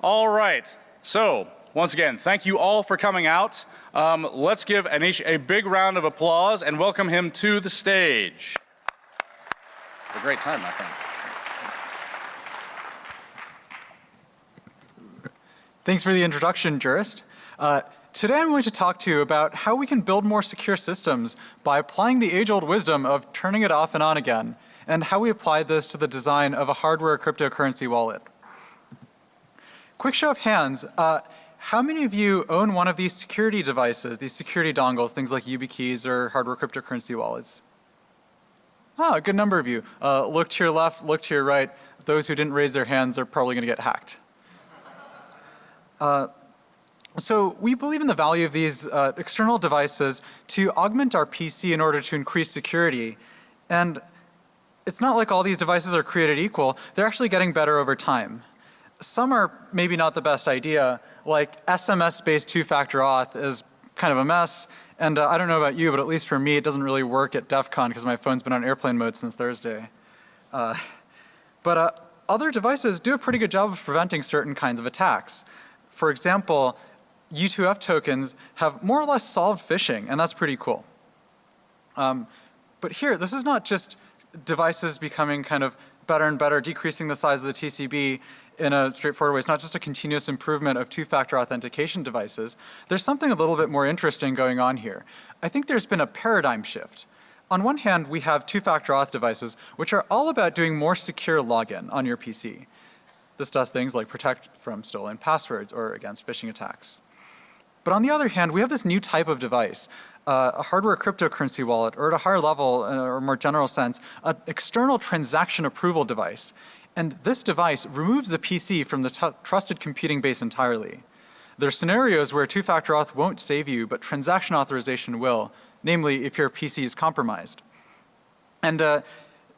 All right. So, once again, thank you all for coming out. Um, let's give Anish a big round of applause and welcome him to the stage. A great time, my friend. Thanks for the introduction, Jurist. Uh, today I'm going to talk to you about how we can build more secure systems by applying the age-old wisdom of turning it off and on again, and how we apply this to the design of a hardware cryptocurrency wallet. Quick show of hands, uh, how many of you own one of these security devices, these security dongles, things like YubiKeys or hardware cryptocurrency wallets? Oh, a good number of you. Uh, look to your left, look to your right. Those who didn't raise their hands are probably going to get hacked. Uh, so we believe in the value of these uh, external devices to augment our PC in order to increase security. And it's not like all these devices are created equal. They're actually getting better over time. Some are maybe not the best idea, like SMS-based two-factor auth is kind of a mess. And uh, I don't know about you, but at least for me, it doesn't really work at DEF CON because my phone's been on airplane mode since Thursday. Uh, but uh, other devices do a pretty good job of preventing certain kinds of attacks. For example, U2F tokens have more or less solved phishing, and that's pretty cool. Um, but here, this is not just devices becoming kind of better and better, decreasing the size of the TCB in a straightforward way. It's not just a continuous improvement of two-factor authentication devices. There's something a little bit more interesting going on here. I think there's been a paradigm shift. On one hand, we have two-factor auth devices, which are all about doing more secure login on your PC. This does things like protect from stolen passwords or against phishing attacks. But on the other hand, we have this new type of device, uh, a hardware cryptocurrency wallet, or at a higher level, or more general sense, an external transaction approval device. And this device removes the PC from the trusted computing base entirely. There are scenarios where two-factor auth won't save you, but transaction authorization will, namely if your PC is compromised. And uh,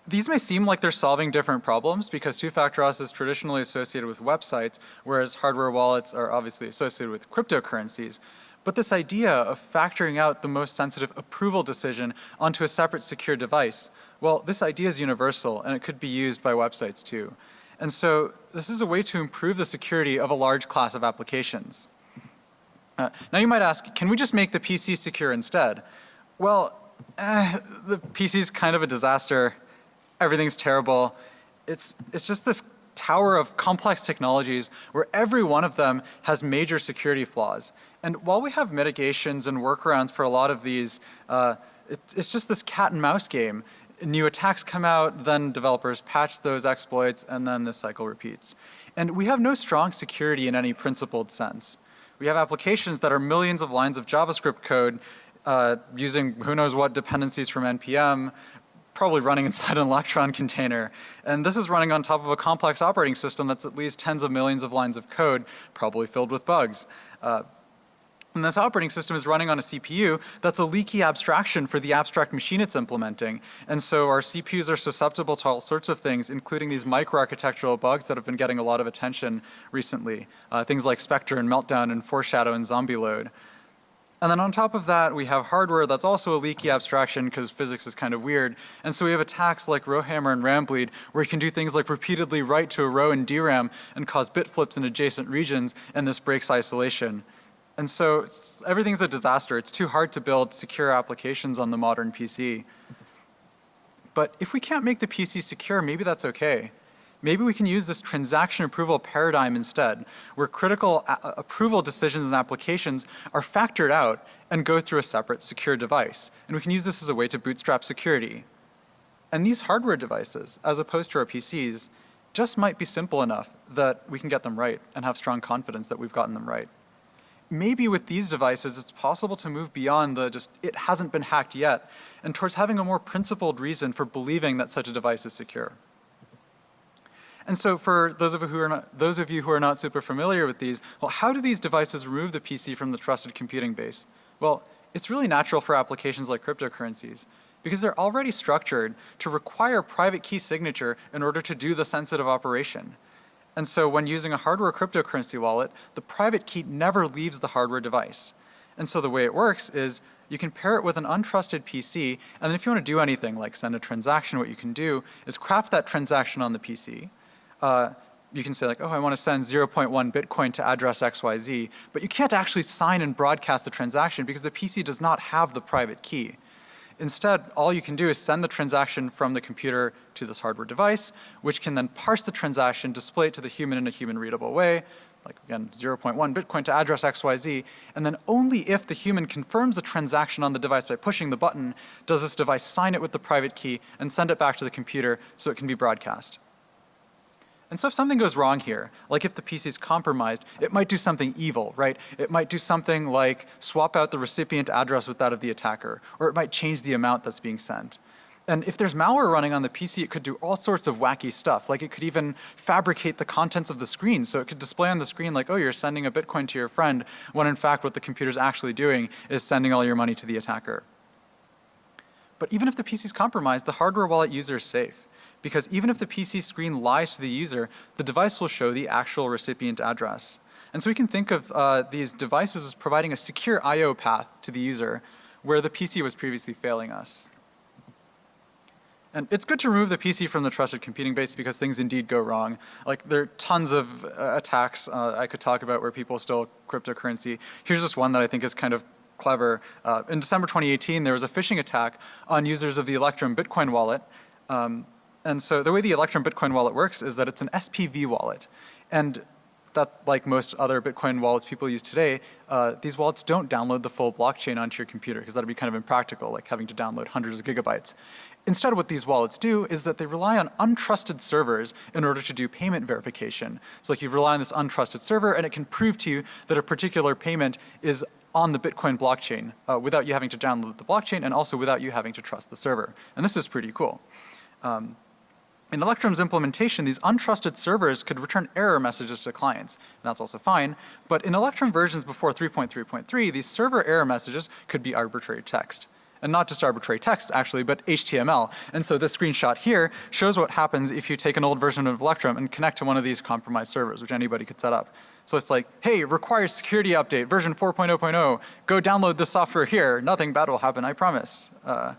these may seem like they're solving different problems because two-factor auth is traditionally associated with websites, whereas hardware wallets are obviously associated with cryptocurrencies. But this idea of factoring out the most sensitive approval decision onto a separate secure device, well, this idea is universal and it could be used by websites too. And so this is a way to improve the security of a large class of applications. Uh, now you might ask, can we just make the PC secure instead? Well, eh, the PC is kind of a disaster. Everything's terrible. It's, it's just this tower of complex technologies where every one of them has major security flaws. And while we have mitigations and workarounds for a lot of these, uh, it, it's just this cat and mouse game. New attacks come out, then developers patch those exploits, and then the cycle repeats. And we have no strong security in any principled sense. We have applications that are millions of lines of JavaScript code uh, using who knows what dependencies from NPM, probably running inside an Electron container. And this is running on top of a complex operating system that's at least tens of millions of lines of code, probably filled with bugs. Uh, and this operating system is running on a CPU that's a leaky abstraction for the abstract machine it's implementing. And so our CPUs are susceptible to all sorts of things, including these microarchitectural bugs that have been getting a lot of attention recently. Uh, things like Spectre and Meltdown and Foreshadow and Zombie Load. And then on top of that, we have hardware that's also a leaky abstraction because physics is kind of weird. And so we have attacks like Rowhammer and Rambleed where you can do things like repeatedly write to a row in DRAM and cause bit flips in adjacent regions and this breaks isolation. And so everything's a disaster. It's too hard to build secure applications on the modern PC. But if we can't make the PC secure, maybe that's okay. Maybe we can use this transaction approval paradigm instead, where critical uh, approval decisions and applications are factored out and go through a separate secure device. And we can use this as a way to bootstrap security. And these hardware devices, as opposed to our PCs, just might be simple enough that we can get them right and have strong confidence that we've gotten them right maybe with these devices it's possible to move beyond the just it hasn't been hacked yet and towards having a more principled reason for believing that such a device is secure. And so for those of, who are not, those of you who are not super familiar with these, well how do these devices remove the PC from the trusted computing base? Well, it's really natural for applications like cryptocurrencies because they're already structured to require private key signature in order to do the sensitive operation. And so when using a hardware cryptocurrency wallet, the private key never leaves the hardware device. And so the way it works is you can pair it with an untrusted PC, and then if you want to do anything like send a transaction, what you can do is craft that transaction on the PC, uh, you can say like, oh, I want to send 0.1 Bitcoin to address XYZ, but you can't actually sign and broadcast the transaction because the PC does not have the private key. Instead, all you can do is send the transaction from the computer to this hardware device, which can then parse the transaction, display it to the human in a human readable way, like again, 0.1 Bitcoin to address XYZ, and then only if the human confirms the transaction on the device by pushing the button, does this device sign it with the private key and send it back to the computer so it can be broadcast. And so if something goes wrong here, like if the PC is compromised, it might do something evil, right? It might do something like swap out the recipient address with that of the attacker, or it might change the amount that's being sent. And if there's malware running on the PC, it could do all sorts of wacky stuff. Like it could even fabricate the contents of the screen. So it could display on the screen like, oh, you're sending a Bitcoin to your friend, when in fact what the computer's actually doing is sending all your money to the attacker. But even if the PC is compromised, the hardware wallet user is safe because even if the PC screen lies to the user, the device will show the actual recipient address. And so we can think of uh, these devices as providing a secure I.O. path to the user where the PC was previously failing us. And it's good to remove the PC from the trusted computing base because things indeed go wrong. Like there are tons of uh, attacks uh, I could talk about where people steal cryptocurrency. Here's just one that I think is kind of clever. Uh, in December 2018, there was a phishing attack on users of the Electrum Bitcoin wallet. Um, and so the way the Electrum Bitcoin wallet works is that it's an SPV wallet. And that's like most other Bitcoin wallets people use today, uh, these wallets don't download the full blockchain onto your computer because that'd be kind of impractical, like having to download hundreds of gigabytes. Instead, what these wallets do is that they rely on untrusted servers in order to do payment verification. So like you rely on this untrusted server and it can prove to you that a particular payment is on the Bitcoin blockchain uh, without you having to download the blockchain and also without you having to trust the server. And this is pretty cool. Um, in Electrum's implementation, these untrusted servers could return error messages to clients, and that's also fine. But in Electrum versions before 3.3.3, these server error messages could be arbitrary text. And not just arbitrary text actually, but HTML. And so this screenshot here shows what happens if you take an old version of Electrum and connect to one of these compromised servers, which anybody could set up. So it's like, hey, requires security update, version 4.0.0, go download this software here, nothing bad will happen, I promise. Uh,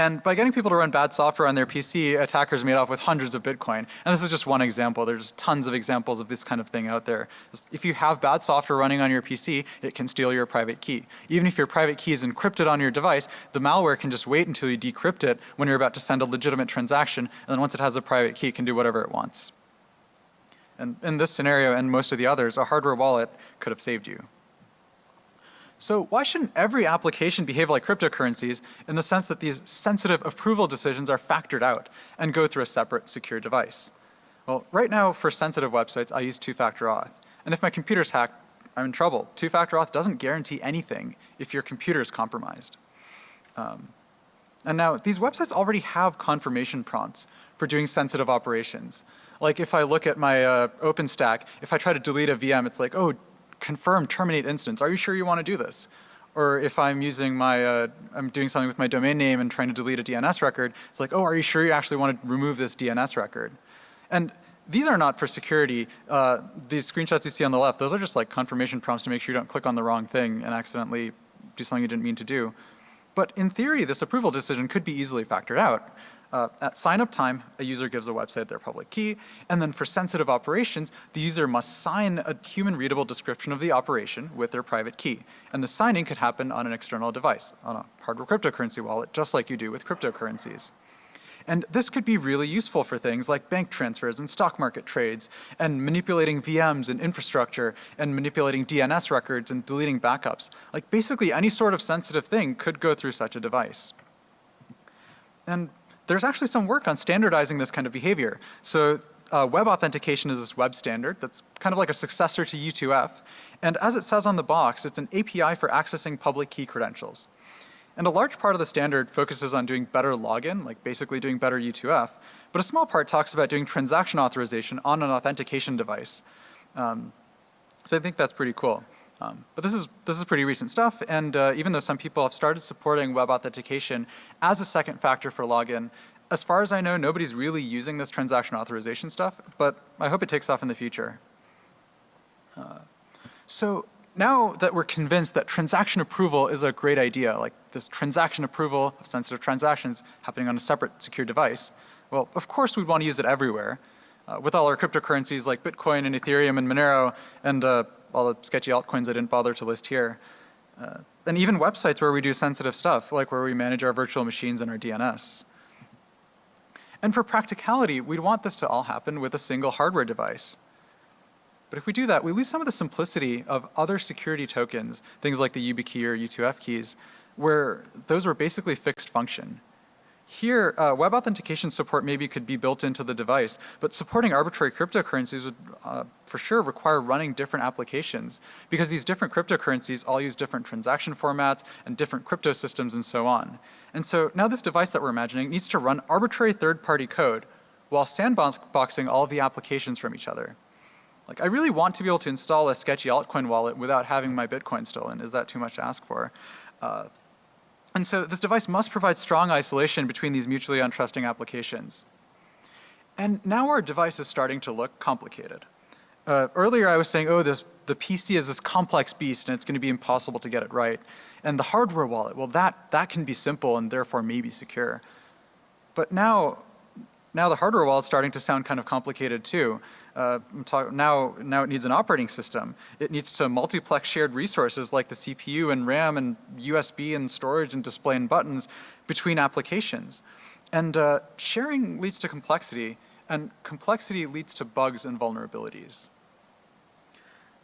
and by getting people to run bad software on their PC, attackers made off with hundreds of Bitcoin. And this is just one example. There's tons of examples of this kind of thing out there. If you have bad software running on your PC, it can steal your private key. Even if your private key is encrypted on your device, the malware can just wait until you decrypt it when you're about to send a legitimate transaction. And then once it has a private key, it can do whatever it wants. And in this scenario and most of the others, a hardware wallet could have saved you. So why shouldn't every application behave like cryptocurrencies in the sense that these sensitive approval decisions are factored out and go through a separate secure device? Well, right now for sensitive websites, I use two-factor auth. And if my computer's hacked, I'm in trouble. Two-factor auth doesn't guarantee anything if your computer is compromised. Um, and now these websites already have confirmation prompts for doing sensitive operations. Like if I look at my uh, OpenStack, if I try to delete a VM, it's like, oh, confirm terminate instance. Are you sure you want to do this? Or if I'm using my, uh, I'm doing something with my domain name and trying to delete a DNS record, it's like, oh, are you sure you actually want to remove this DNS record? And these are not for security. Uh, these screenshots you see on the left, those are just like confirmation prompts to make sure you don't click on the wrong thing and accidentally do something you didn't mean to do. But in theory, this approval decision could be easily factored out. Uh, at sign up time, a user gives a website their public key, and then for sensitive operations, the user must sign a human readable description of the operation with their private key. And the signing could happen on an external device, on a hardware cryptocurrency wallet, just like you do with cryptocurrencies. And this could be really useful for things like bank transfers and stock market trades and manipulating VMs and infrastructure and manipulating DNS records and deleting backups. Like basically any sort of sensitive thing could go through such a device. And there's actually some work on standardizing this kind of behavior. So uh, web authentication is this web standard that's kind of like a successor to U2F. And as it says on the box, it's an API for accessing public key credentials. And a large part of the standard focuses on doing better login, like basically doing better U2F, but a small part talks about doing transaction authorization on an authentication device. Um, so I think that's pretty cool. Um, but this is, this is pretty recent stuff and uh, even though some people have started supporting web authentication as a second factor for login, as far as I know nobody's really using this transaction authorization stuff, but I hope it takes off in the future. Uh, so now that we're convinced that transaction approval is a great idea, like this transaction approval of sensitive transactions happening on a separate secure device, well of course we'd want to use it everywhere. uh, with all our cryptocurrencies like Bitcoin and Ethereum and Monero and uh, all the sketchy altcoins I didn't bother to list here. Uh, and even websites where we do sensitive stuff, like where we manage our virtual machines and our DNS. And for practicality, we'd want this to all happen with a single hardware device. But if we do that, we lose some of the simplicity of other security tokens, things like the YubiKey or U2F keys, where those were basically fixed function. Here, uh, web authentication support maybe could be built into the device, but supporting arbitrary cryptocurrencies would uh, for sure require running different applications because these different cryptocurrencies all use different transaction formats and different crypto systems and so on. And so now this device that we're imagining needs to run arbitrary third-party code while sandboxing all of the applications from each other. Like I really want to be able to install a sketchy altcoin wallet without having my Bitcoin stolen. Is that too much to ask for? Uh, and so this device must provide strong isolation between these mutually untrusting applications. And now our device is starting to look complicated. Uh, earlier I was saying, oh, this, the PC is this complex beast and it's going to be impossible to get it right. And the hardware wallet, well that, that can be simple and therefore maybe secure. But now, now the hardware wallet's starting to sound kind of complicated too. Uh, now, now it needs an operating system. It needs to multiplex shared resources like the CPU and RAM and USB and storage and display and buttons between applications. And uh, sharing leads to complexity and complexity leads to bugs and vulnerabilities.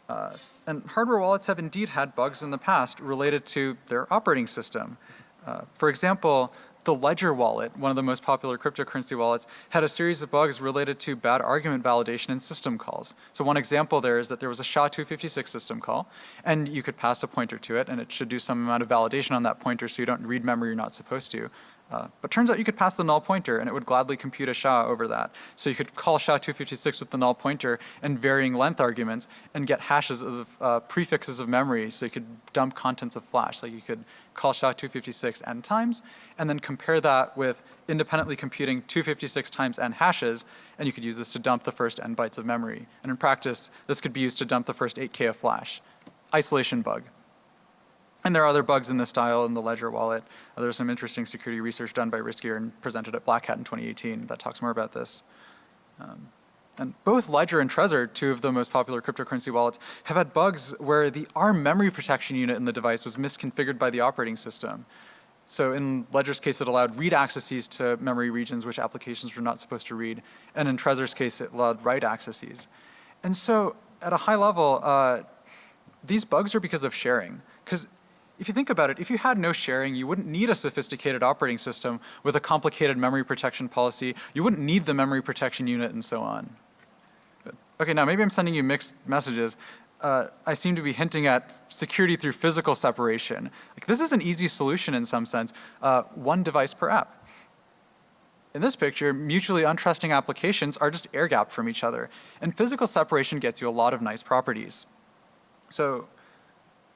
Uh, and hardware wallets have indeed had bugs in the past related to their operating system. Uh, for example, the Ledger wallet, one of the most popular cryptocurrency wallets, had a series of bugs related to bad argument validation in system calls. So one example there is that there was a SHA-256 system call, and you could pass a pointer to it, and it should do some amount of validation on that pointer so you don't read memory you're not supposed to. Uh, but turns out you could pass the null pointer and it would gladly compute a SHA over that. So you could call SHA-256 with the null pointer and varying length arguments and get hashes of uh, prefixes of memory so you could dump contents of flash. Like you could call SHA-256 n times and then compare that with independently computing 256 times n hashes and you could use this to dump the first n bytes of memory. And in practice, this could be used to dump the first 8k of flash. Isolation bug. And there are other bugs in this style in the Ledger wallet. Uh, there's some interesting security research done by Riscure and presented at Black Hat in 2018 that talks more about this. Um, and both Ledger and Trezor, two of the most popular cryptocurrency wallets, have had bugs where the ARM memory protection unit in the device was misconfigured by the operating system. So in Ledger's case, it allowed read accesses to memory regions which applications were not supposed to read. And in Trezor's case, it allowed write accesses. And so at a high level, uh, these bugs are because of sharing. Because if you think about it, if you had no sharing, you wouldn't need a sophisticated operating system with a complicated memory protection policy. You wouldn't need the memory protection unit and so on. Okay, now maybe I'm sending you mixed messages. Uh, I seem to be hinting at security through physical separation. Like this is an easy solution in some sense, uh, one device per app. In this picture, mutually untrusting applications are just air gapped from each other. And physical separation gets you a lot of nice properties. So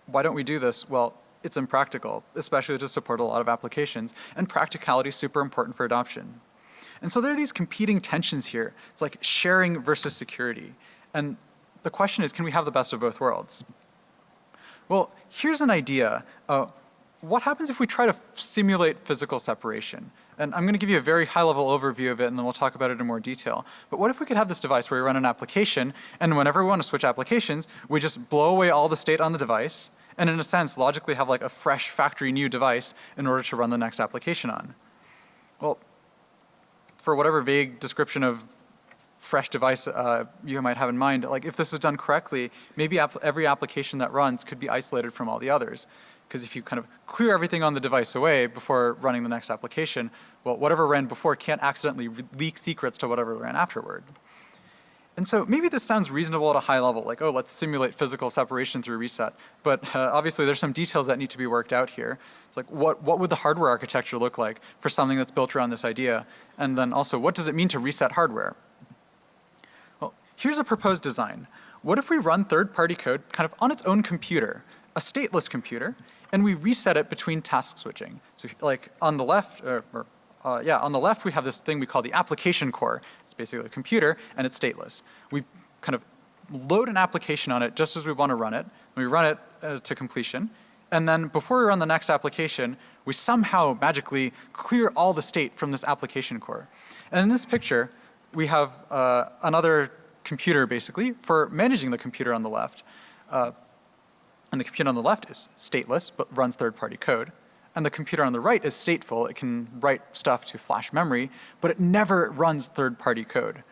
why don't we do this? Well, it's impractical, especially to support a lot of applications, and practicality is super important for adoption. And so there are these competing tensions here. It's like sharing versus security. And the question is, can we have the best of both worlds? Well, here's an idea. Uh, what happens if we try to simulate physical separation? And I'm going to give you a very high level overview of it and then we'll talk about it in more detail. But what if we could have this device where we run an application and whenever we want to switch applications, we just blow away all the state on the device and in a sense logically have like a fresh factory new device in order to run the next application on. Well, for whatever vague description of fresh device uh, you might have in mind, like if this is done correctly, maybe every application that runs could be isolated from all the others. Because if you kind of clear everything on the device away before running the next application, well, whatever ran before can't accidentally leak secrets to whatever ran afterward. And so maybe this sounds reasonable at a high level, like, oh, let's simulate physical separation through reset. But uh, obviously there's some details that need to be worked out here. It's like, what, what would the hardware architecture look like for something that's built around this idea? And then also, what does it mean to reset hardware? Well, here's a proposed design. What if we run third-party code kind of on its own computer, a stateless computer, and we reset it between task switching? So like on the left, or, or uh, yeah, on the left we have this thing we call the application core. It's basically a computer and it's stateless. We kind of load an application on it just as we want to run it. We run it uh, to completion. And then before we run the next application, we somehow magically clear all the state from this application core. And in this picture, we have uh, another computer basically for managing the computer on the left. Uh, and the computer on the left is stateless, but runs third-party code. And the computer on the right is stateful. It can write stuff to flash memory, but it never runs third-party code.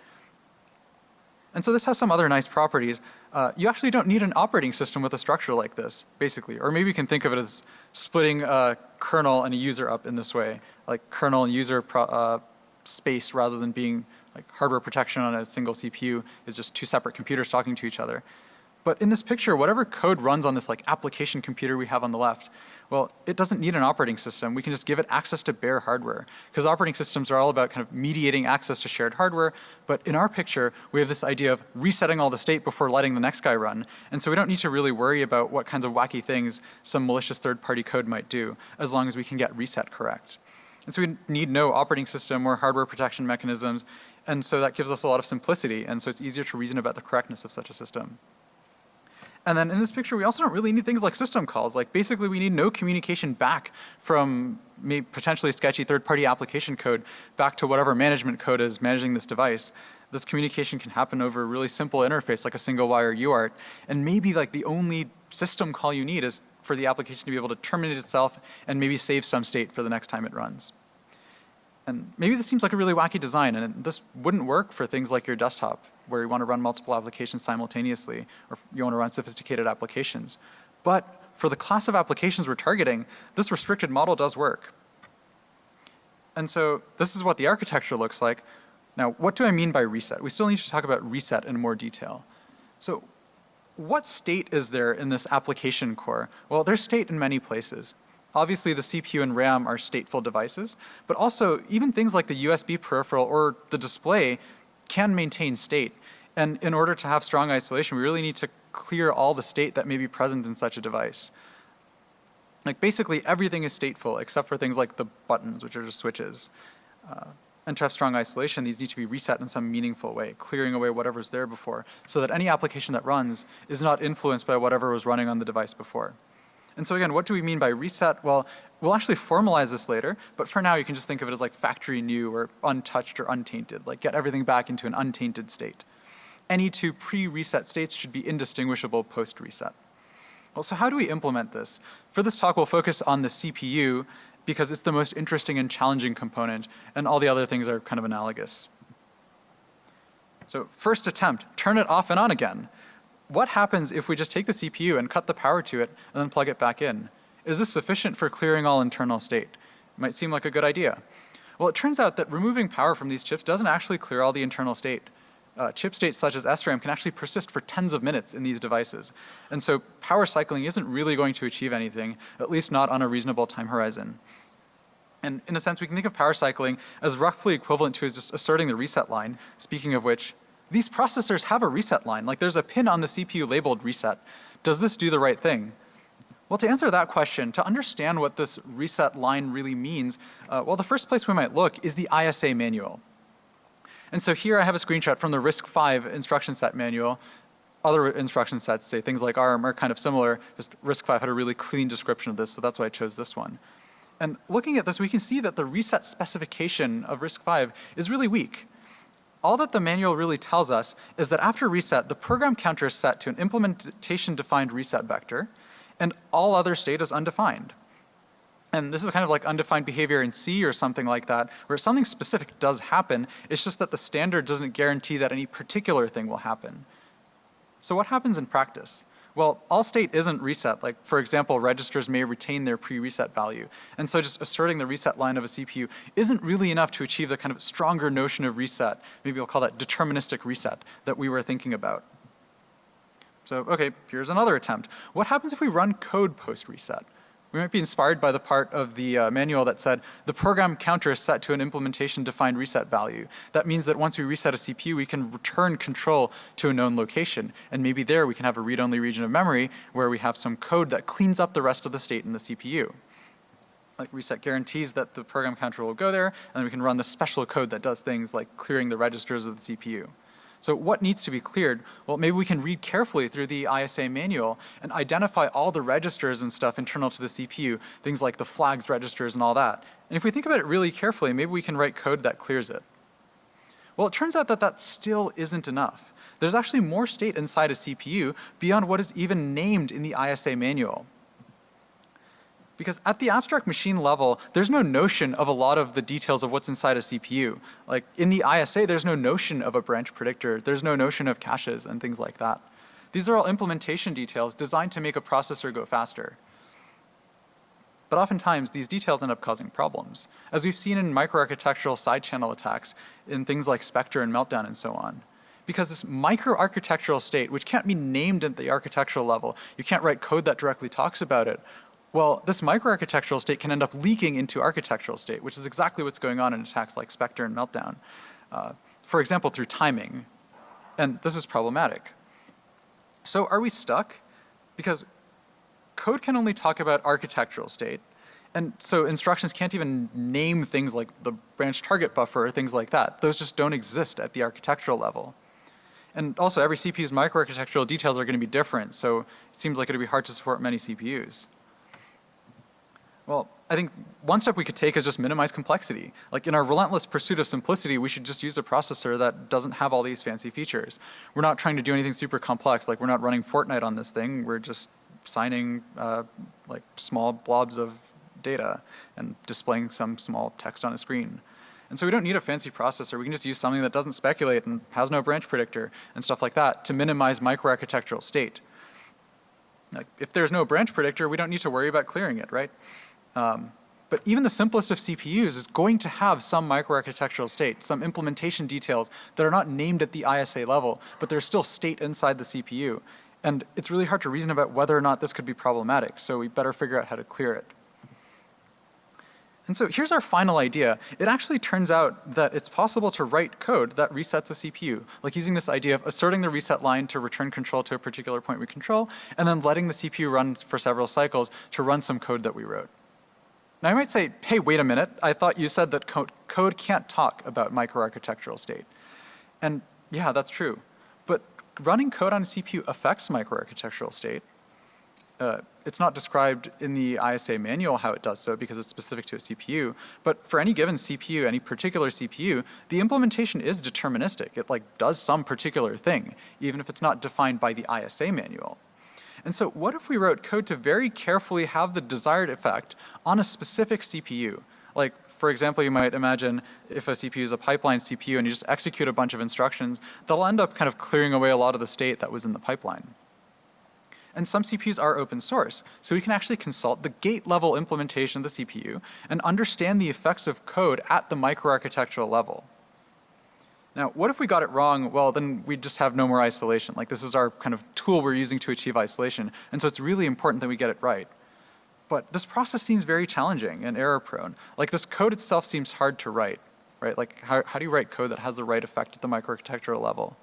And so this has some other nice properties. Uh, you actually don't need an operating system with a structure like this, basically. Or maybe you can think of it as splitting a kernel and a user up in this way, like kernel and user uh, space rather than being like hardware protection on a single CPU is just two separate computers talking to each other. But in this picture, whatever code runs on this like application computer we have on the left, well, it doesn't need an operating system. We can just give it access to bare hardware. Because operating systems are all about kind of mediating access to shared hardware. But in our picture, we have this idea of resetting all the state before letting the next guy run. And so we don't need to really worry about what kinds of wacky things some malicious third-party code might do, as long as we can get reset correct. And so we need no operating system or hardware protection mechanisms. And so that gives us a lot of simplicity. And so it's easier to reason about the correctness of such a system. And then in this picture, we also don't really need things like system calls. Like basically we need no communication back from maybe potentially sketchy third-party application code back to whatever management code is managing this device. This communication can happen over a really simple interface like a single wire UART. And maybe like the only system call you need is for the application to be able to terminate itself and maybe save some state for the next time it runs. And maybe this seems like a really wacky design and this wouldn't work for things like your desktop where you want to run multiple applications simultaneously or you want to run sophisticated applications. But for the class of applications we're targeting, this restricted model does work. And so this is what the architecture looks like. Now, what do I mean by reset? We still need to talk about reset in more detail. So what state is there in this application core? Well, there's state in many places. Obviously the CPU and RAM are stateful devices, but also even things like the USB peripheral or the display can maintain state. And in order to have strong isolation, we really need to clear all the state that may be present in such a device. Like basically everything is stateful except for things like the buttons, which are just switches. Uh, and to have strong isolation, these need to be reset in some meaningful way, clearing away whatever's there before, so that any application that runs is not influenced by whatever was running on the device before. And so again, what do we mean by reset? Well, we'll actually formalize this later, but for now you can just think of it as like factory new or untouched or untainted, like get everything back into an untainted state. Any two pre-reset states should be indistinguishable post-reset. Well, so how do we implement this? For this talk, we'll focus on the CPU because it's the most interesting and challenging component, and all the other things are kind of analogous. So first attempt, turn it off and on again what happens if we just take the CPU and cut the power to it and then plug it back in? Is this sufficient for clearing all internal state? Might seem like a good idea. Well, it turns out that removing power from these chips doesn't actually clear all the internal state. Uh, chip states such as SRAM can actually persist for tens of minutes in these devices. And so power cycling isn't really going to achieve anything, at least not on a reasonable time horizon. And in a sense, we can think of power cycling as roughly equivalent to just asserting the reset line, speaking of which, these processors have a reset line. Like there's a pin on the CPU labeled reset. Does this do the right thing? Well, to answer that question, to understand what this reset line really means, uh, well, the first place we might look is the ISA manual. And so here I have a screenshot from the RISC-V instruction set manual. Other instruction sets, say things like ARM, are kind of similar. Just RISC-V had a really clean description of this, so that's why I chose this one. And looking at this, we can see that the reset specification of RISC-V is really weak all that the manual really tells us is that after reset, the program counter is set to an implementation defined reset vector and all other state is undefined. And this is kind of like undefined behavior in C or something like that, where something specific does happen, it's just that the standard doesn't guarantee that any particular thing will happen. So what happens in practice? Well, all state isn't reset. Like for example, registers may retain their pre-reset value. And so just asserting the reset line of a CPU isn't really enough to achieve the kind of stronger notion of reset. Maybe we'll call that deterministic reset that we were thinking about. So okay, here's another attempt. What happens if we run code post-reset? We might be inspired by the part of the uh, manual that said the program counter is set to an implementation defined reset value. That means that once we reset a CPU we can return control to a known location and maybe there we can have a read-only region of memory where we have some code that cleans up the rest of the state in the CPU. Like reset guarantees that the program counter will go there and we can run the special code that does things like clearing the registers of the CPU. So what needs to be cleared? Well, maybe we can read carefully through the ISA manual and identify all the registers and stuff internal to the CPU, things like the flags registers and all that. And if we think about it really carefully, maybe we can write code that clears it. Well, it turns out that that still isn't enough. There's actually more state inside a CPU beyond what is even named in the ISA manual. Because at the abstract machine level, there's no notion of a lot of the details of what's inside a CPU. Like in the ISA, there's no notion of a branch predictor. There's no notion of caches and things like that. These are all implementation details designed to make a processor go faster. But oftentimes, these details end up causing problems, as we've seen in microarchitectural side channel attacks in things like Spectre and Meltdown and so on. Because this microarchitectural state, which can't be named at the architectural level, you can't write code that directly talks about it, well, this microarchitectural state can end up leaking into architectural state, which is exactly what's going on in attacks like Spectre and Meltdown. Uh, for example, through timing. And this is problematic. So are we stuck? Because code can only talk about architectural state. And so instructions can't even name things like the branch target buffer or things like that. Those just don't exist at the architectural level. And also every CPU's microarchitectural details are going to be different, so it seems like it would be hard to support many CPUs. Well, I think one step we could take is just minimize complexity. Like in our relentless pursuit of simplicity, we should just use a processor that doesn't have all these fancy features. We're not trying to do anything super complex, like we're not running Fortnite on this thing, we're just signing uh, like small blobs of data and displaying some small text on a screen. And so we don't need a fancy processor, we can just use something that doesn't speculate and has no branch predictor and stuff like that to minimize microarchitectural state. Like if there's no branch predictor, we don't need to worry about clearing it, right? Um, but even the simplest of CPUs is going to have some microarchitectural state, some implementation details that are not named at the ISA level, but there's still state inside the CPU. And it's really hard to reason about whether or not this could be problematic, so we better figure out how to clear it. And so here's our final idea. It actually turns out that it's possible to write code that resets a CPU, like using this idea of asserting the reset line to return control to a particular point we control, and then letting the CPU run for several cycles to run some code that we wrote. Now you might say, hey, wait a minute, I thought you said that code, code can't talk about microarchitectural state. And yeah, that's true. But running code on a CPU affects microarchitectural state. Uh, it's not described in the ISA manual how it does so because it's specific to a CPU, but for any given CPU, any particular CPU, the implementation is deterministic. It like does some particular thing, even if it's not defined by the ISA manual. And so what if we wrote code to very carefully have the desired effect on a specific CPU? Like, for example, you might imagine if a CPU is a pipeline CPU and you just execute a bunch of instructions, they'll end up kind of clearing away a lot of the state that was in the pipeline. And some CPUs are open source, so we can actually consult the gate level implementation of the CPU and understand the effects of code at the microarchitectural level. Now, what if we got it wrong? Well, then we just have no more isolation. Like this is our kind of tool we're using to achieve isolation. And so it's really important that we get it right. But this process seems very challenging and error prone. Like this code itself seems hard to write, right? Like how, how do you write code that has the right effect at the microarchitectural level?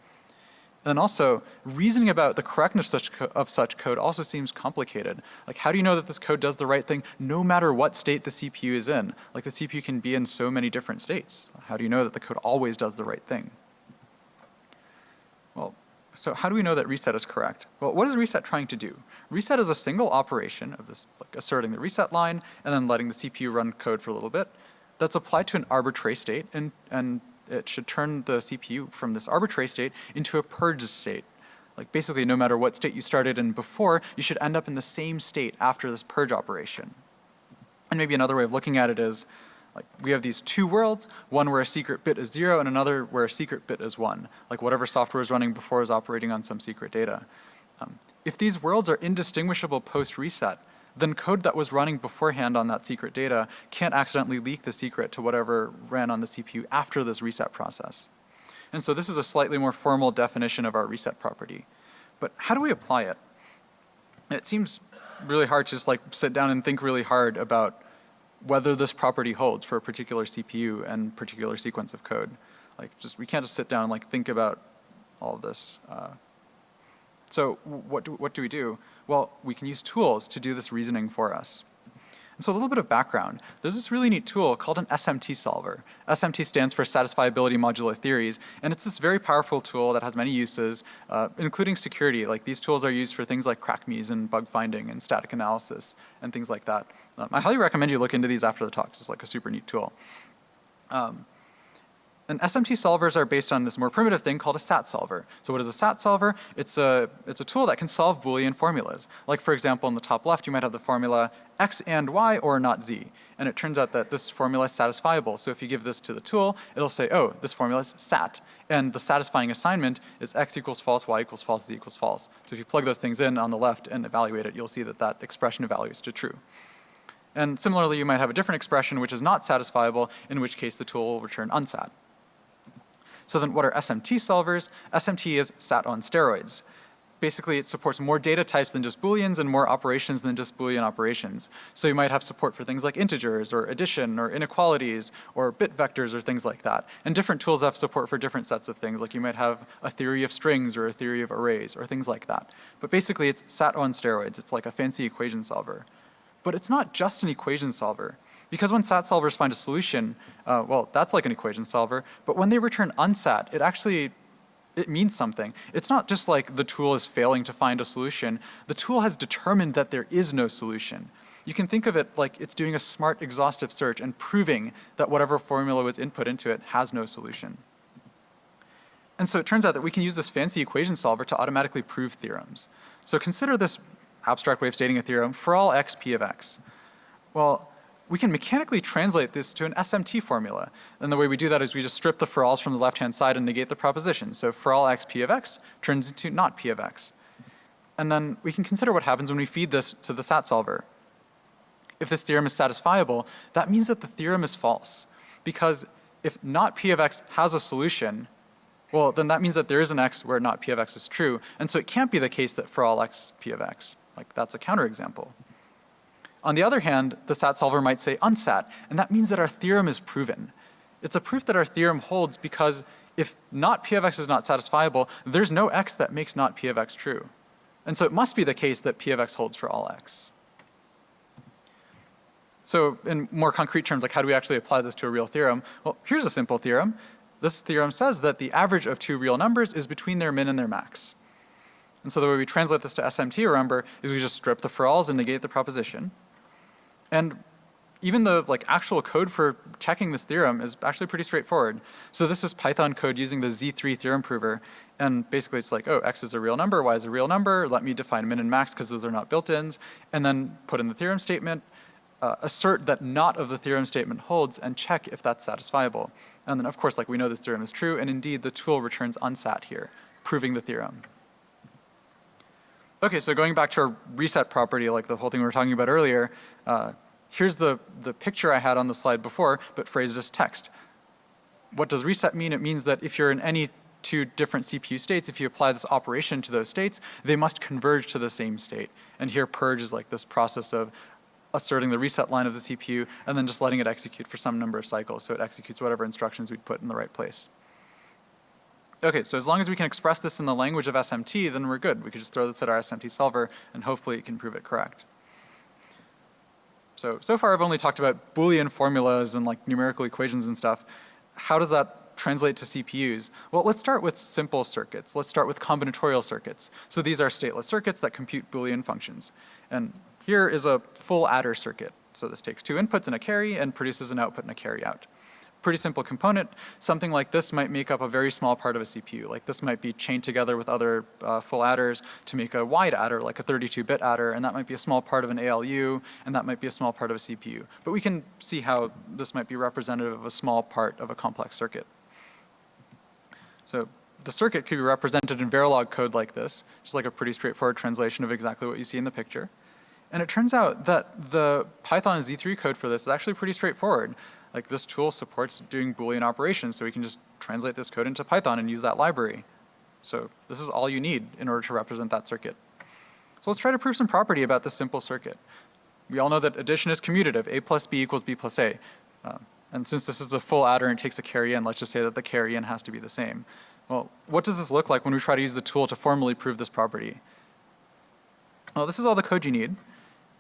And also, reasoning about the correctness of such, of such, code also seems complicated. Like how do you know that this code does the right thing no matter what state the CPU is in? Like the CPU can be in so many different states. How do you know that the code always does the right thing? Well, so how do we know that reset is correct? Well, what is reset trying to do? Reset is a single operation of this, like asserting the reset line and then letting the CPU run code for a little bit that's applied to an arbitrary state and, and it should turn the CPU from this arbitrary state into a purged state. Like basically no matter what state you started in before, you should end up in the same state after this purge operation. And maybe another way of looking at it is like we have these two worlds, one where a secret bit is zero and another where a secret bit is one. Like whatever software is running before is operating on some secret data. Um, if these worlds are indistinguishable post-reset, then code that was running beforehand on that secret data can't accidentally leak the secret to whatever ran on the CPU after this reset process. And so this is a slightly more formal definition of our reset property. But how do we apply it? It seems really hard to just like sit down and think really hard about whether this property holds for a particular CPU and particular sequence of code. Like just, we can't just sit down and like think about all of this. Uh, so what do, what do we do? Well, we can use tools to do this reasoning for us. And so a little bit of background. There's this really neat tool called an SMT solver. SMT stands for Satisfiability Modulo Theories, and it's this very powerful tool that has many uses, uh, including security. Like these tools are used for things like crackmes and bug finding and static analysis and things like that. Um, I highly recommend you look into these after the talk. It's like a super neat tool. Um, And SMT solvers are based on this more primitive thing called a SAT solver. So what is a SAT solver? It's a, it's a tool that can solve Boolean formulas. Like for example, in the top left, you might have the formula x and y or not z. And it turns out that this formula is satisfiable. So if you give this to the tool, it'll say, oh, this formula is SAT. And the satisfying assignment is x equals false, y equals false, z equals false. So if you plug those things in on the left and evaluate it, you'll see that that expression evaluates to true. And similarly, you might have a different expression which is not satisfiable, in which case the tool will return unsat. So then what are SMT solvers? SMT is SAT on steroids. Basically, it supports more data types than just booleans and more operations than just boolean operations. So you might have support for things like integers or addition or inequalities or bit vectors or things like that. And different tools have support for different sets of things, like you might have a theory of strings or a theory of arrays or things like that. But basically, it's SAT on steroids. It's like a fancy equation solver. But it's not just an equation solver. Because when SAT solvers find a solution, uh, well, that's like an equation solver, but when they return unsat, it actually, it means something. It's not just like the tool is failing to find a solution. The tool has determined that there is no solution. You can think of it like it's doing a smart exhaustive search and proving that whatever formula was input into it has no solution. And so it turns out that we can use this fancy equation solver to automatically prove theorems. So consider this abstract way of stating a theorem for all x p of x. Well, we can mechanically translate this to an SMT formula. And the way we do that is we just strip the for alls from the left hand side and negate the proposition. So for all x p of x turns into not p of x. And then we can consider what happens when we feed this to the SAT solver. If this theorem is satisfiable, that means that the theorem is false. Because if not p of x has a solution, well then that means that there is an x where not p of x is true. And so it can't be the case that for all x p of x. Like that's a counterexample. On the other hand, the SAT solver might say unsat, and that means that our theorem is proven. It's a proof that our theorem holds because if not p of x is not satisfiable, there's no x that makes not p of x true. And so it must be the case that p of x holds for all x. So in more concrete terms, like how do we actually apply this to a real theorem? Well, here's a simple theorem. This theorem says that the average of two real numbers is between their min and their max. And so the way we translate this to SMT, remember, is we just strip the for alls and negate the proposition. And even the like actual code for checking this theorem is actually pretty straightforward. So this is Python code using the Z3 theorem prover. And basically it's like, oh, x is a real number, y is a real number, let me define min and max because those are not built-ins, and then put in the theorem statement, uh, assert that not of the theorem statement holds, and check if that's satisfiable. And then of course, like we know this theorem is true, and indeed the tool returns unsat here, proving the theorem. Okay, so going back to our reset property, like the whole thing we were talking about earlier, uh, here's the, the picture I had on the slide before, but phrased as text. What does reset mean? It means that if you're in any two different CPU states, if you apply this operation to those states, they must converge to the same state. And here purge is like this process of asserting the reset line of the CPU and then just letting it execute for some number of cycles so it executes whatever instructions we put in the right place. Okay, so as long as we can express this in the language of SMT, then we're good. We could just throw this at our SMT solver and hopefully it can prove it correct. So, so far I've only talked about Boolean formulas and like numerical equations and stuff. How does that translate to CPUs? Well, let's start with simple circuits. Let's start with combinatorial circuits. So these are stateless circuits that compute Boolean functions. And here is a full adder circuit. So this takes two inputs and a carry and produces an output and a carry out pretty simple component. Something like this might make up a very small part of a CPU. Like this might be chained together with other uh, full adders to make a wide adder, like a 32-bit adder, and that might be a small part of an ALU, and that might be a small part of a CPU. But we can see how this might be representative of a small part of a complex circuit. So the circuit could be represented in Verilog code like this, just like a pretty straightforward translation of exactly what you see in the picture. And it turns out that the Python Z3 code for this is actually pretty straightforward like this tool supports doing Boolean operations, so we can just translate this code into Python and use that library. So this is all you need in order to represent that circuit. So let's try to prove some property about this simple circuit. We all know that addition is commutative, a plus b equals b plus a. Uh, and since this is a full adder and it takes a carry in, let's just say that the carry in has to be the same. Well, what does this look like when we try to use the tool to formally prove this property? Well, this is all the code you need.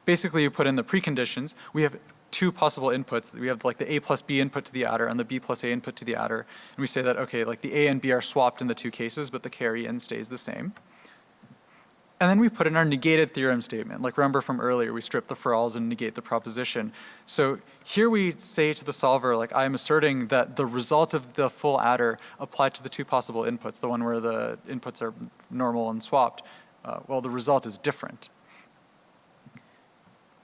Basically, you put in the preconditions. We have two possible inputs. We have like the A plus B input to the adder and the B plus A input to the adder. And we say that, okay, like the A and B are swapped in the two cases, but the carry in stays the same. And then we put in our negated theorem statement. Like remember from earlier, we strip the for alls and negate the proposition. So here we say to the solver, like I'm asserting that the result of the full adder applied to the two possible inputs, the one where the inputs are normal and swapped, uh, well, the result is different.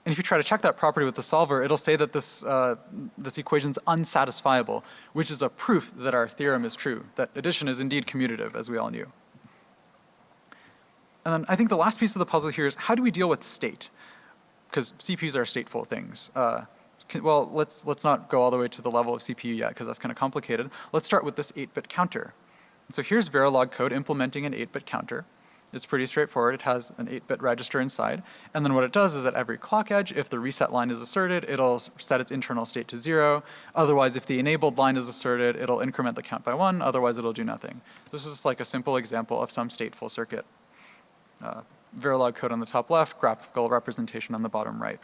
And if you try to check that property with the solver, it'll say that this, uh, this equation's unsatisfiable, which is a proof that our theorem is true, that addition is indeed commutative, as we all knew. And then I think the last piece of the puzzle here is how do we deal with state? Because CPUs are stateful things. Uh, can, well, let's, let's not go all the way to the level of CPU yet because that's kind of complicated. Let's start with this 8-bit counter. And so here's Verilog code implementing an 8-bit counter. It's pretty straightforward. It has an 8-bit register inside. And then what it does is at every clock edge, if the reset line is asserted, it'll set its internal state to zero. Otherwise, if the enabled line is asserted, it'll increment the count by one. Otherwise, it'll do nothing. This is like a simple example of some stateful circuit. Uh, Verilog code on the top left, graphical representation on the bottom right.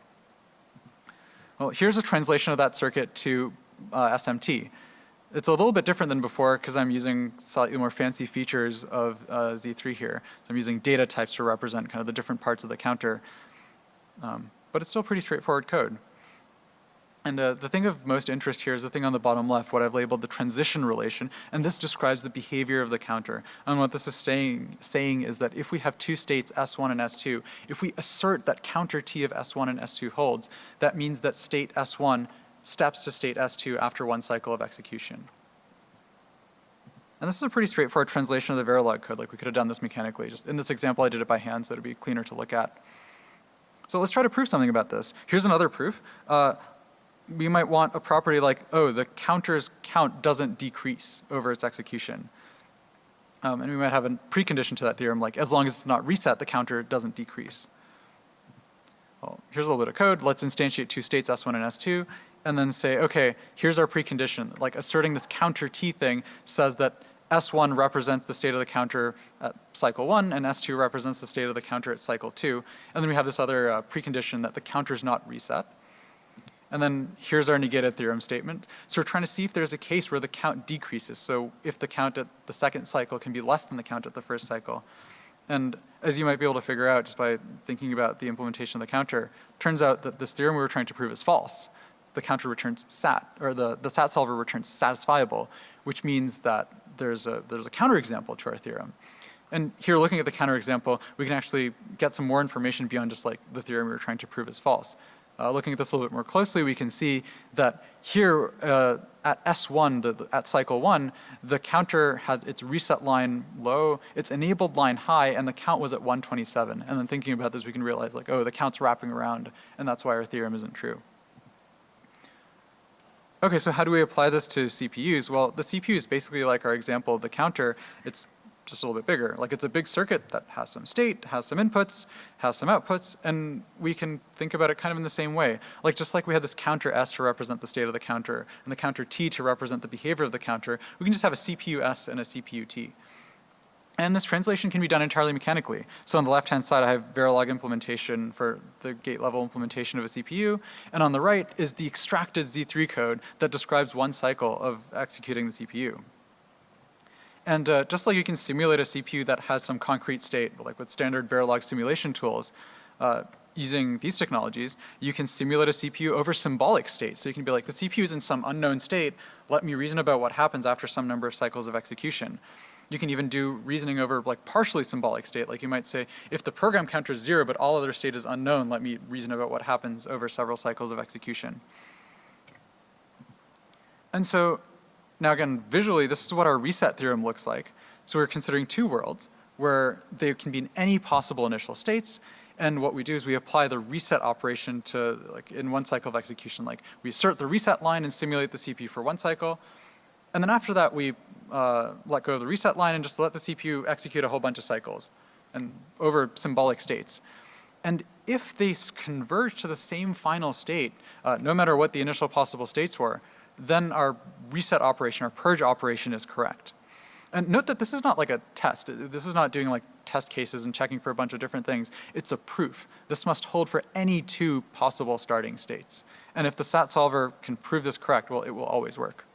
Well, here's a translation of that circuit to uh, SMT. It's a little bit different than before because I'm using slightly more fancy features of uh, Z3 here. So I'm using data types to represent kind of the different parts of the counter. Um, but it's still pretty straightforward code. And uh, the thing of most interest here is the thing on the bottom left, what I've labeled the transition relation, and this describes the behavior of the counter. And what this is saying, saying is that if we have two states, S1 and S2, if we assert that counter T of S1 and S2 holds, that means that state S1 steps to state S2 after one cycle of execution. And this is a pretty straightforward translation of the Verilog code, like we could have done this mechanically. Just in this example, I did it by hand, so it'd be cleaner to look at. So let's try to prove something about this. Here's another proof. Uh, we might want a property like, oh, the counter's count doesn't decrease over its execution. Um, and we might have a precondition to that theorem, like as long as it's not reset, the counter doesn't decrease. Well, here's a little bit of code. Let's instantiate two states, S1 and S2 and then say, okay, here's our precondition. Like asserting this counter T thing says that S1 represents the state of the counter at cycle one and S2 represents the state of the counter at cycle two. And then we have this other uh, precondition that the counter is not reset. And then here's our negated theorem statement. So we're trying to see if there's a case where the count decreases. So if the count at the second cycle can be less than the count at the first cycle. And as you might be able to figure out just by thinking about the implementation of the counter, turns out that this theorem we were trying to prove is false the counter returns sat, or the, the sat solver returns satisfiable, which means that there's a, there's a counterexample to our theorem. And here looking at the counterexample, we can actually get some more information beyond just like the theorem we were trying to prove is false. Uh, looking at this a little bit more closely, we can see that here uh, at S1, the, the, at cycle one, the counter had its reset line low, its enabled line high, and the count was at 127. And then thinking about this, we can realize like, oh, the count's wrapping around, and that's why our theorem isn't true. Okay, so how do we apply this to CPUs? Well, the CPU is basically like our example of the counter. It's just a little bit bigger. Like it's a big circuit that has some state, has some inputs, has some outputs, and we can think about it kind of in the same way. Like just like we had this counter S to represent the state of the counter and the counter T to represent the behavior of the counter, we can just have a CPU S and a CPU T. And this translation can be done entirely mechanically. So on the left-hand side, I have Verilog implementation for the gate level implementation of a CPU. And on the right is the extracted Z3 code that describes one cycle of executing the CPU. And uh, just like you can simulate a CPU that has some concrete state, like with standard Verilog simulation tools, uh, using these technologies, you can simulate a CPU over symbolic state. So you can be like, the CPU is in some unknown state, let me reason about what happens after some number of cycles of execution. You can even do reasoning over like partially symbolic state. Like you might say, if the program counter is zero but all other state is unknown, let me reason about what happens over several cycles of execution. And so now again, visually, this is what our reset theorem looks like. So we're considering two worlds where they can be in any possible initial states. And what we do is we apply the reset operation to like in one cycle of execution. Like we assert the reset line and simulate the CPU for one cycle. And then after that, we uh, let go of the reset line and just let the CPU execute a whole bunch of cycles and over symbolic states. And if they converge to the same final state, uh, no matter what the initial possible states were, then our reset operation, our purge operation is correct. And note that this is not like a test. This is not doing like test cases and checking for a bunch of different things. It's a proof. This must hold for any two possible starting states. And if the SAT solver can prove this correct, well, it will always work.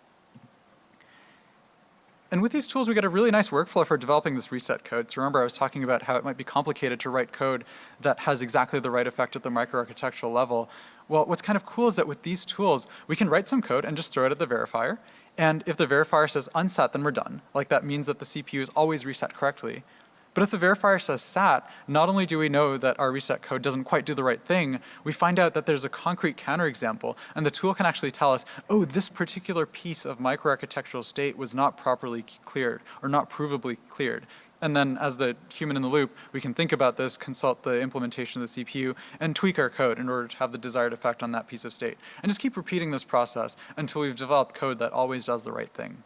And with these tools, we get a really nice workflow for developing this reset code. So remember, I was talking about how it might be complicated to write code that has exactly the right effect at the microarchitectural level. Well, what's kind of cool is that with these tools, we can write some code and just throw it at the verifier. And if the verifier says unsat, then we're done. Like that means that the CPU is always reset correctly. But if the verifier says sat, not only do we know that our reset code doesn't quite do the right thing, we find out that there's a concrete counterexample, and the tool can actually tell us, oh, this particular piece of microarchitectural state was not properly cleared, or not provably cleared. And then as the human in the loop, we can think about this, consult the implementation of the CPU, and tweak our code in order to have the desired effect on that piece of state. And just keep repeating this process until we've developed code that always does the right thing.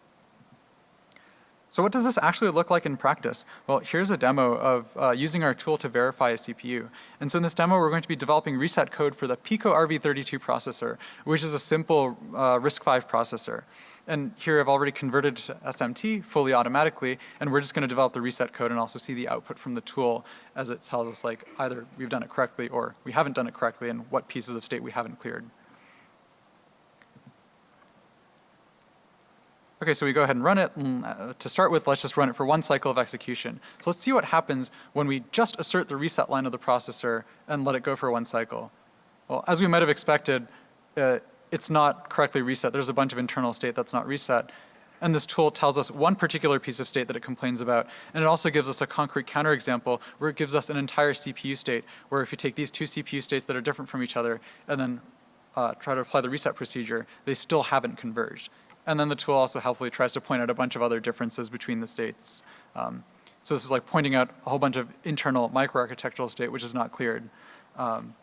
So what does this actually look like in practice? Well, here's a demo of uh, using our tool to verify a CPU. And so in this demo, we're going to be developing reset code for the Pico RV32 processor, which is a simple uh, RISC-V processor. And here I've already converted to SMT fully automatically, and we're just gonna develop the reset code and also see the output from the tool as it tells us like either we've done it correctly or we haven't done it correctly and what pieces of state we haven't cleared. Okay, so we go ahead and run it. And, uh, to start with, let's just run it for one cycle of execution. So let's see what happens when we just assert the reset line of the processor and let it go for one cycle. Well, as we might have expected, uh, it's not correctly reset. There's a bunch of internal state that's not reset. And this tool tells us one particular piece of state that it complains about. And it also gives us a concrete counterexample where it gives us an entire CPU state, where if you take these two CPU states that are different from each other and then uh, try to apply the reset procedure, they still haven't converged. And then the tool also helpfully tries to point out a bunch of other differences between the states. Um, so this is like pointing out a whole bunch of internal microarchitectural state which is not cleared. Um,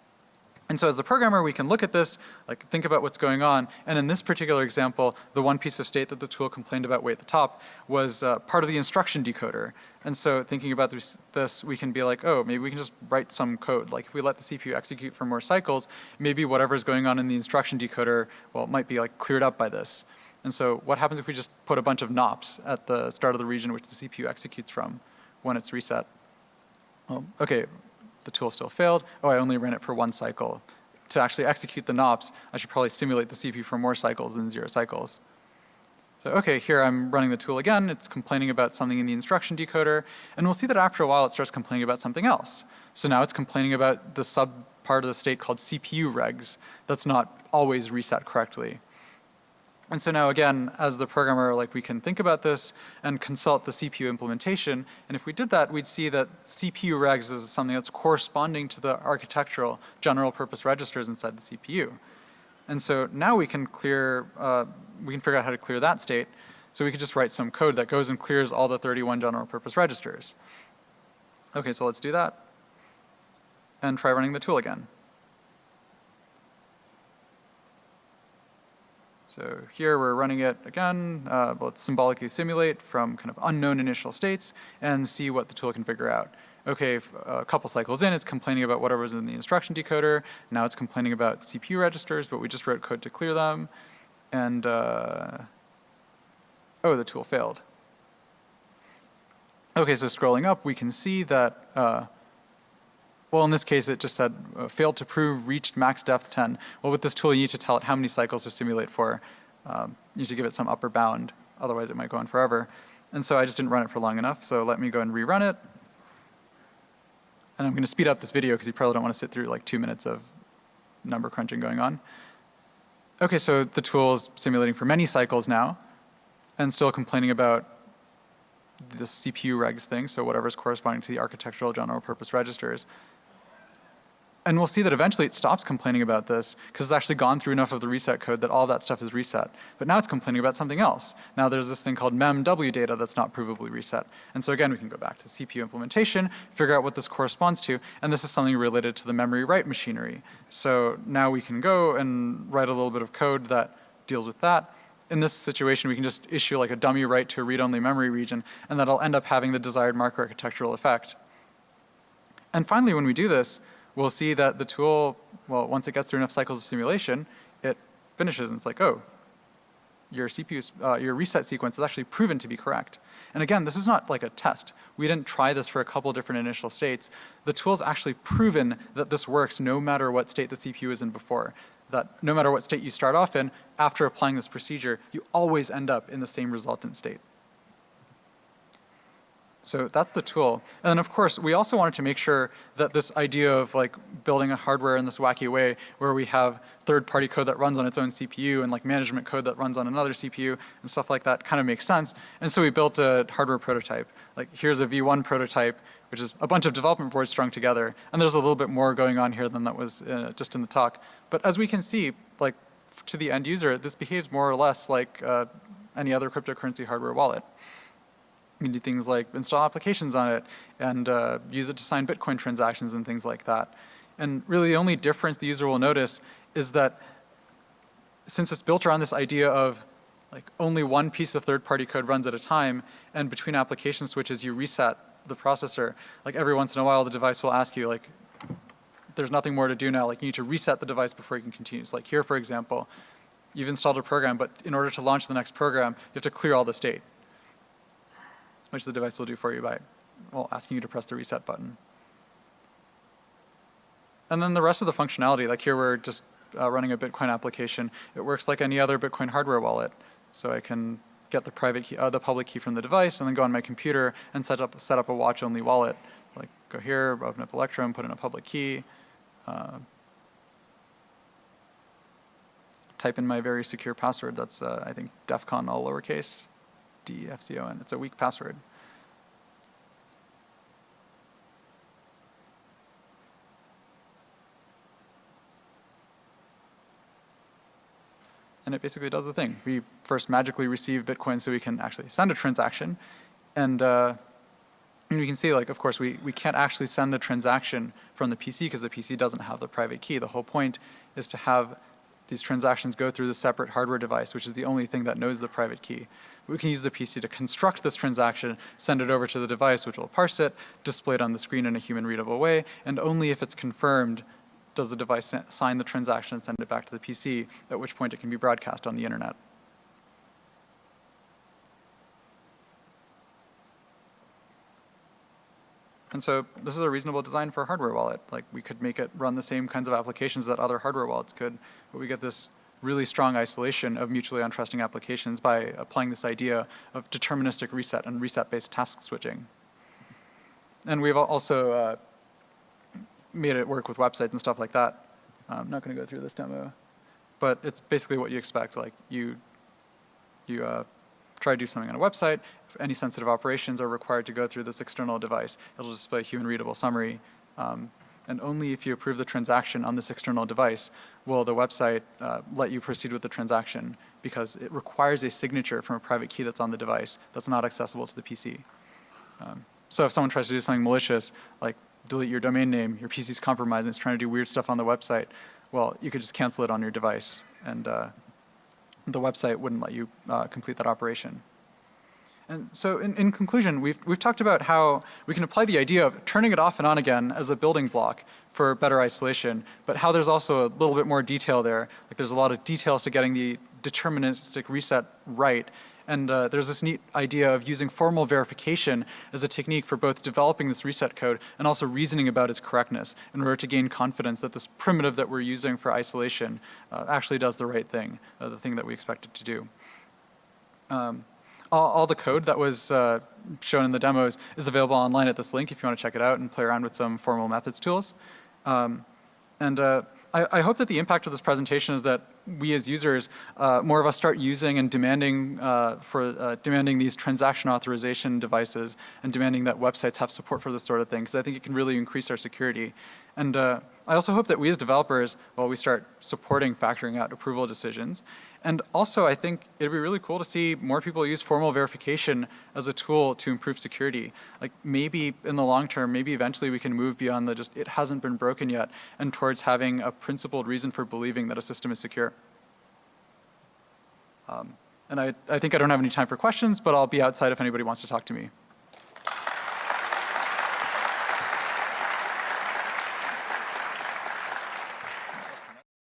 and so as the programmer, we can look at this, like think about what's going on, and in this particular example, the one piece of state that the tool complained about way at the top was uh, part of the instruction decoder. And so thinking about this, this, we can be like, oh, maybe we can just write some code. Like if we let the CPU execute for more cycles, maybe whatever's going on in the instruction decoder, well, it might be like cleared up by this. And so what happens if we just put a bunch of NOPs at the start of the region which the CPU executes from when it's reset? Okay, the tool still failed. Oh, I only ran it for one cycle. To actually execute the NOPs, I should probably simulate the CPU for more cycles than zero cycles. So okay, here I'm running the tool again. It's complaining about something in the instruction decoder. And we'll see that after a while it starts complaining about something else. So now it's complaining about the sub part of the state called CPU regs that's not always reset correctly. And so now again, as the programmer, like we can think about this and consult the CPU implementation. And if we did that, we'd see that CPU regs is something that's corresponding to the architectural general purpose registers inside the CPU. And so now we can clear, uh, we can figure out how to clear that state. So we could just write some code that goes and clears all the 31 general purpose registers. Okay, so let's do that. And try running the tool again. So here we're running it again, uh, let's symbolically simulate from kind of unknown initial states and see what the tool can figure out. Okay, a couple cycles in, it's complaining about whatever was in the instruction decoder. Now it's complaining about CPU registers, but we just wrote code to clear them. And, uh, oh, the tool failed. Okay, so scrolling up, we can see that uh, well, in this case, it just said uh, failed to prove reached max depth 10. Well, with this tool, you need to tell it how many cycles to simulate for. Um, you need to give it some upper bound, otherwise it might go on forever. And so I just didn't run it for long enough, so let me go and rerun it. And I'm going to speed up this video because you probably don't want to sit through like two minutes of number crunching going on. Okay, so the tool is simulating for many cycles now and still complaining about the CPU regs thing, so whatever's corresponding to the architectural general purpose registers. And we'll see that eventually it stops complaining about this because it's actually gone through enough of the reset code that all that stuff is reset. But now it's complaining about something else. Now there's this thing called memw data that's not provably reset. And so again, we can go back to CPU implementation, figure out what this corresponds to, and this is something related to the memory write machinery. So now we can go and write a little bit of code that deals with that. In this situation, we can just issue like a dummy write to a read-only memory region, and that'll end up having the desired microarchitectural effect. And finally, when we do this, we'll see that the tool, well, once it gets through enough cycles of simulation, it finishes and it's like, oh, your CPU, uh, your reset sequence is actually proven to be correct. And again, this is not like a test. We didn't try this for a couple different initial states. The tool's actually proven that this works no matter what state the CPU is in before. That no matter what state you start off in, after applying this procedure, you always end up in the same resultant state. So that's the tool. And then of course, we also wanted to make sure that this idea of like building a hardware in this wacky way where we have third-party code that runs on its own CPU and like management code that runs on another CPU and stuff like that kind of makes sense. And so we built a hardware prototype. Like here's a V1 prototype, which is a bunch of development boards strung together. And there's a little bit more going on here than that was uh, just in the talk. But as we can see, like to the end user, this behaves more or less like uh, any other cryptocurrency hardware wallet. You can do things like install applications on it and uh, use it to sign Bitcoin transactions and things like that. And really the only difference the user will notice is that since it's built around this idea of like only one piece of third-party code runs at a time and between application switches you reset the processor, like every once in a while the device will ask you like, there's nothing more to do now, like you need to reset the device before you can continue. So like here for example, you've installed a program but in order to launch the next program you have to clear all the state which the device will do for you by, well, asking you to press the reset button. And then the rest of the functionality, like here we're just uh, running a Bitcoin application. It works like any other Bitcoin hardware wallet. So I can get the private key, uh, the public key from the device and then go on my computer and set up, set up a watch only wallet. Like go here, open up Electrum, put in a public key, uh, type in my very secure password. That's, uh, I think, DEFCON all lowercase. D-E-F-C-O-N. It's a weak password. And it basically does the thing. We first magically receive Bitcoin so we can actually send a transaction. And, uh, and you can see like, of course, we, we can't actually send the transaction from the PC because the PC doesn't have the private key. The whole point is to have these transactions go through the separate hardware device, which is the only thing that knows the private key we can use the PC to construct this transaction, send it over to the device which will parse it, display it on the screen in a human readable way, and only if it's confirmed does the device sign the transaction and send it back to the PC, at which point it can be broadcast on the internet. And so this is a reasonable design for a hardware wallet. Like we could make it run the same kinds of applications that other hardware wallets could, but we get this really strong isolation of mutually untrusting applications by applying this idea of deterministic reset and reset-based task switching. And we've also uh, made it work with websites and stuff like that. I'm not going to go through this demo, but it's basically what you expect. Like you, you uh, try to do something on a website. If any sensitive operations are required to go through this external device, it'll display a human readable summary um, and only if you approve the transaction on this external device will the website uh, let you proceed with the transaction because it requires a signature from a private key that's on the device that's not accessible to the PC. Um, so if someone tries to do something malicious, like delete your domain name, your PC's compromised and it's trying to do weird stuff on the website, well, you could just cancel it on your device and uh, the website wouldn't let you uh, complete that operation. And so in, in conclusion, we've, we've talked about how we can apply the idea of turning it off and on again as a building block for better isolation, but how there's also a little bit more detail there. Like there's a lot of details to getting the deterministic reset right. And uh, there's this neat idea of using formal verification as a technique for both developing this reset code and also reasoning about its correctness in order to gain confidence that this primitive that we're using for isolation uh, actually does the right thing, uh, the thing that we expect it to do. Um, all, all the code that was uh, shown in the demos is available online at this link if you want to check it out and play around with some formal methods tools. Um, and uh, I, I, hope that the impact of this presentation is that we as users, uh, more of us start using and demanding uh, for uh, demanding these transaction authorization devices and demanding that websites have support for this sort of thing because I think it can really increase our security. And uh, I also hope that we as developers, well, we start supporting factoring out approval decisions. And also I think it'd be really cool to see more people use formal verification as a tool to improve security. Like maybe in the long term, maybe eventually we can move beyond the just it hasn't been broken yet and towards having a principled reason for believing that a system is secure. Um, and I, I think I don't have any time for questions, but I'll be outside if anybody wants to talk to me.